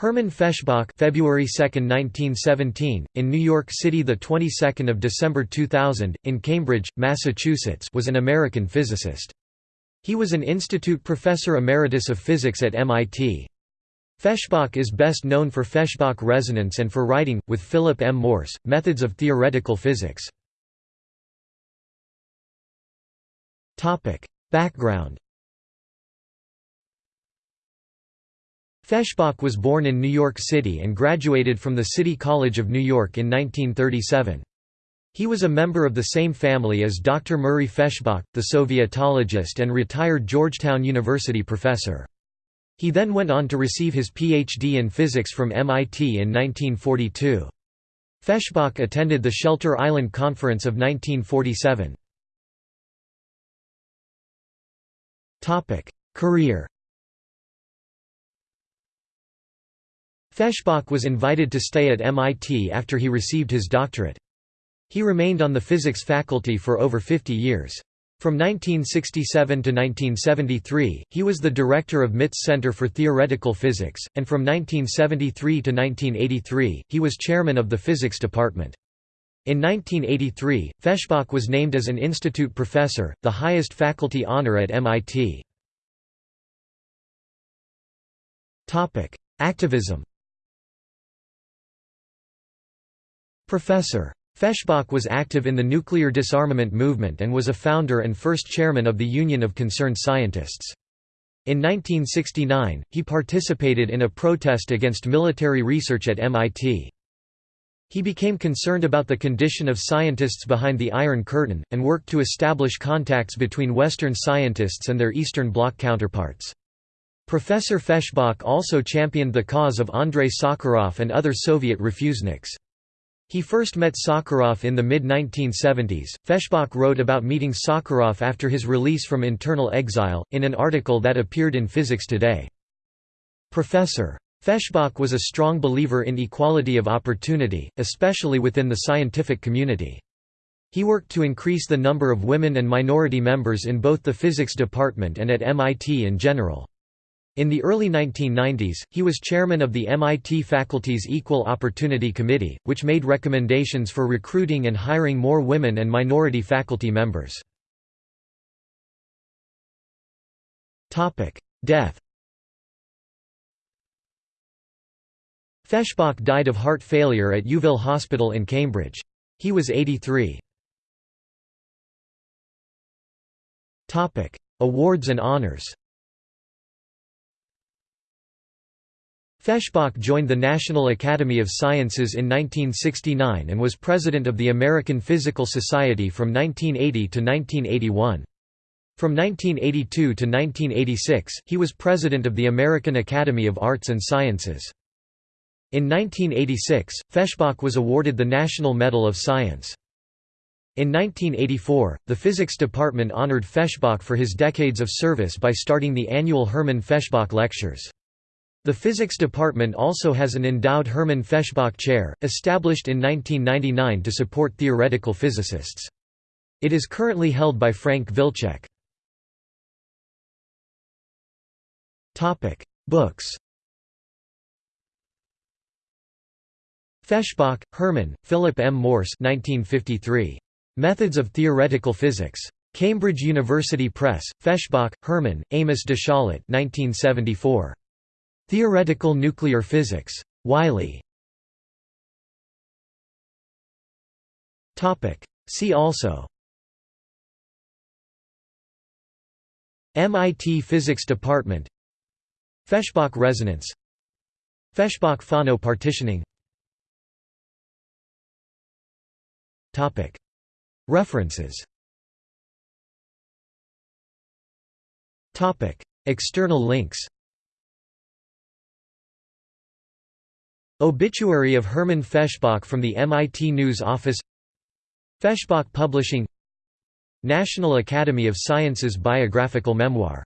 Hermann Feshbach February 2, 1917, in New York City the 22nd of December 2000, in Cambridge, Massachusetts was an American physicist. He was an institute professor emeritus of physics at MIT. Feshbach is best known for Feshbach resonance and for writing, with Philip M. Morse, Methods of Theoretical Physics. Background Feshbach was born in New York City and graduated from the City College of New York in 1937. He was a member of the same family as Dr. Murray Feshbach, the Sovietologist and retired Georgetown University professor. He then went on to receive his Ph.D. in physics from MIT in 1942. Feshbach attended the Shelter Island Conference of 1947. Career Feshbach was invited to stay at MIT after he received his doctorate. He remained on the physics faculty for over 50 years. From 1967 to 1973, he was the director of MIT's Center for Theoretical Physics, and from 1973 to 1983, he was chairman of the physics department. In 1983, Feshbach was named as an institute professor, the highest faculty honor at MIT. Activism Professor. Feshbach was active in the nuclear disarmament movement and was a founder and first chairman of the Union of Concerned Scientists. In 1969, he participated in a protest against military research at MIT. He became concerned about the condition of scientists behind the Iron Curtain, and worked to establish contacts between Western scientists and their Eastern Bloc counterparts. Professor Feshbach also championed the cause of Andrei Sakharov and other Soviet refuseniks. He first met Sakharov in the mid-1970s. Feshbach wrote about meeting Sakharov after his release from internal exile, in an article that appeared in Physics Today. Professor. Feshbach was a strong believer in equality of opportunity, especially within the scientific community. He worked to increase the number of women and minority members in both the physics department and at MIT in general. In the early 1990s, he was chairman of the MIT faculty's Equal Opportunity Committee, which made recommendations for recruiting and hiring more women and minority faculty members. Death Feshbach died of heart failure at Youville Hospital in Cambridge. He was 83. Awards and honours Feshbach joined the National Academy of Sciences in 1969 and was president of the American Physical Society from 1980 to 1981. From 1982 to 1986, he was president of the American Academy of Arts and Sciences. In 1986, Feshbach was awarded the National Medal of Science. In 1984, the physics department honored Feshbach for his decades of service by starting the annual Hermann Feshbach Lectures. The physics department also has an endowed Hermann Feshbach Chair, established in 1999 to support theoretical physicists. It is currently held by Frank Wilczek. Books Feshbach, Hermann, Philip M. Morse 1953. Methods of Theoretical Physics. Cambridge University Press, Feshbach, Hermann, Amos de Shalit 1974. Theoretical nuclear physics. Wiley. See also. MIT Physics Department. Feshbach resonance. Feshbach-Fano partitioning. References. External links Obituary of Hermann Feshbach from the MIT News Office Feshbach Publishing National Academy of Sciences biographical memoir